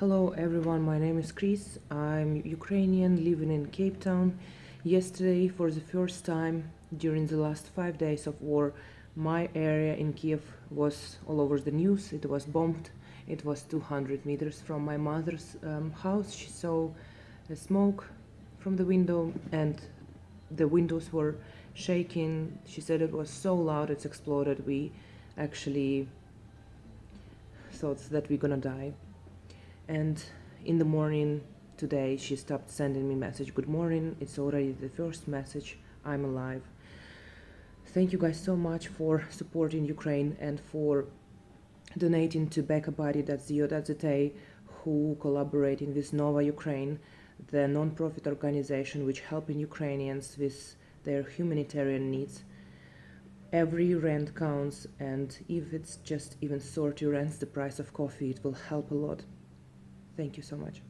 Hello everyone, my name is Chris. I'm Ukrainian living in Cape Town. Yesterday, for the first time during the last five days of war, my area in Kiev was all over the news. It was bombed. It was 200 meters from my mother's um, house. She saw smoke from the window and the windows were shaking. She said it was so loud it's exploded. We actually thought that we're gonna die. And in the morning today, she stopped sending me message. Good morning. It's already the first message. I'm alive. Thank you guys so much for supporting Ukraine and for donating to BackaBuddy.co.za who collaborating with Nova Ukraine, the non-profit organization which helping Ukrainians with their humanitarian needs. Every rent counts and if it's just even 30 rents the price of coffee, it will help a lot. Thank you so much.